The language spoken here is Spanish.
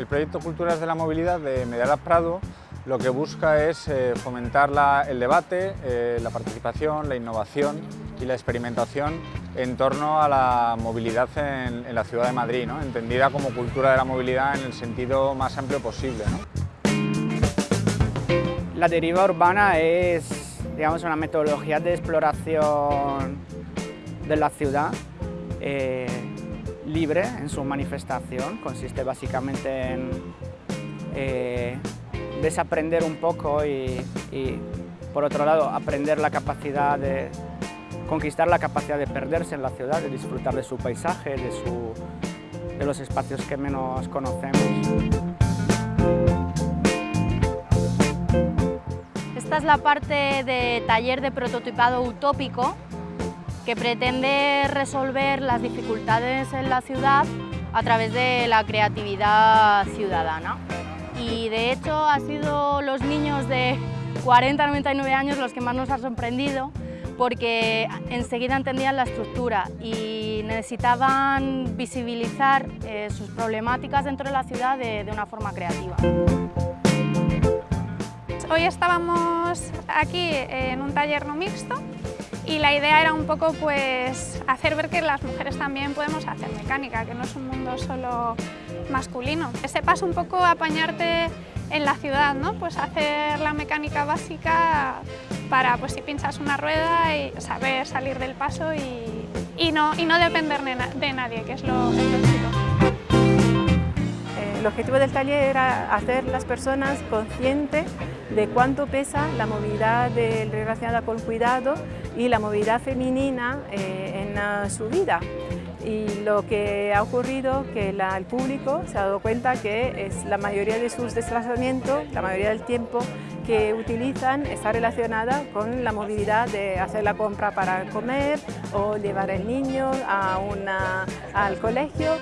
El proyecto Culturas de la Movilidad de Medialab Prado lo que busca es eh, fomentar el debate, eh, la participación, la innovación y la experimentación en torno a la movilidad en, la ciudad de Madrid, entendida como cultura de la movilidad en el sentido más amplio posible. La deriva urbana es digamos, una metodología de exploración de la ciudad eh, libre en su manifestación. Consiste básicamente en eh, desaprender un poco y, por otro lado, aprender la capacidad de conquistar la capacidad de perderse en la ciudad, de disfrutar de su paisaje, de, de los espacios que menos conocemos. Esta es la parte de taller de prototipado utópico que pretende resolver las dificultades en la ciudad a través de la creatividad ciudadana. Y de hecho ha sido los niños de 40 99 años los que más nos han sorprendido porque enseguida entendían la estructura y necesitaban visibilizar eh, sus problemáticas dentro de la ciudad de, de una forma creativa. Hoy estábamos aquí en un taller no mixto y la idea era un poco pues hacer ver que las mujeres también podemos hacer mecánica, que no es un mundo solo masculino. Ese paso un poco apañarte en la ciudad, ¿no? Pues hacer la mecánica básica para pues si pinchas una rueda y saber salir del paso y, no, y no depender de, nadie, que es lo, el objetivo del taller era hacer las personas conscientes de cuánto pesa la movilidad relacionada con cuidado y la movilidad femenina eh, en su vida. Y lo que ha ocurrido que el público se ha dado cuenta que es la mayoría de sus desplazamientos, la mayoría del tiempo que utilizan está relacionada con la movilidad de hacer la compra para comer o llevar al niño a al colegio.